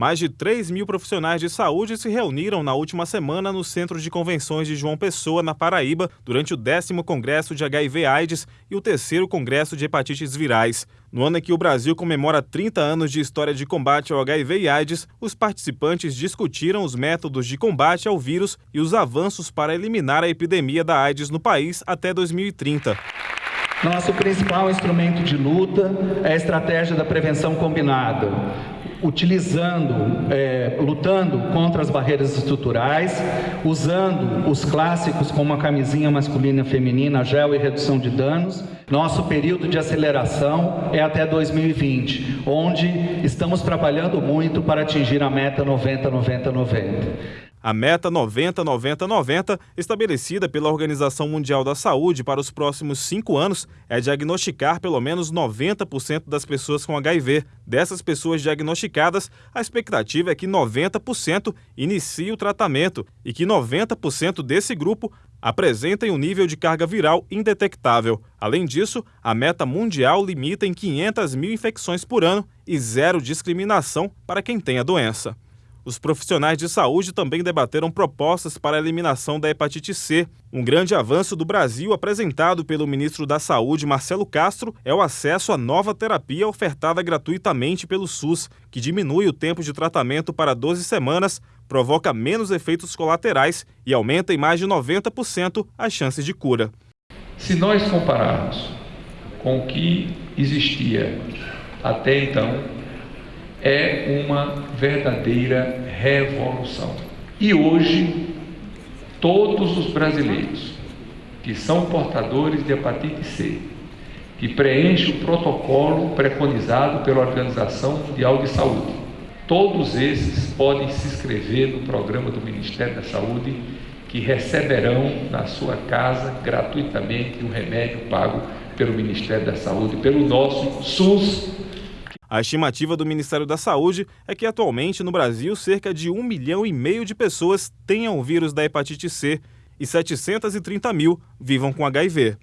Mais de 3 mil profissionais de saúde se reuniram na última semana no Centro de Convenções de João Pessoa, na Paraíba, durante o décimo Congresso de HIV-AIDS e o terceiro Congresso de Hepatites Virais. No ano em que o Brasil comemora 30 anos de história de combate ao HIV e AIDS, os participantes discutiram os métodos de combate ao vírus e os avanços para eliminar a epidemia da AIDS no país até 2030. Nosso principal instrumento de luta é a estratégia da prevenção combinada, utilizando, é, lutando contra as barreiras estruturais, usando os clássicos como a camisinha masculina e feminina, gel e redução de danos. Nosso período de aceleração é até 2020, onde estamos trabalhando muito para atingir a meta 90-90-90. A meta 90-90-90, estabelecida pela Organização Mundial da Saúde para os próximos cinco anos, é diagnosticar pelo menos 90% das pessoas com HIV. Dessas pessoas diagnosticadas, a expectativa é que 90% inicie o tratamento e que 90% desse grupo apresentem um nível de carga viral indetectável. Além disso, a meta mundial limita em 500 mil infecções por ano e zero discriminação para quem tem a doença. Os profissionais de saúde também debateram propostas para a eliminação da hepatite C. Um grande avanço do Brasil apresentado pelo ministro da Saúde, Marcelo Castro, é o acesso à nova terapia ofertada gratuitamente pelo SUS, que diminui o tempo de tratamento para 12 semanas, provoca menos efeitos colaterais e aumenta em mais de 90% as chances de cura. Se nós compararmos com o que existia até então, é uma verdadeira revolução. E hoje, todos os brasileiros que são portadores de hepatite C, que preenchem o protocolo preconizado pela Organização Mundial de Saúde, todos esses podem se inscrever no programa do Ministério da Saúde, que receberão na sua casa gratuitamente um remédio pago pelo Ministério da Saúde, pelo nosso SUS a estimativa do Ministério da Saúde é que atualmente no Brasil cerca de 1 milhão e meio de pessoas tenham o vírus da hepatite C e 730 mil vivam com HIV.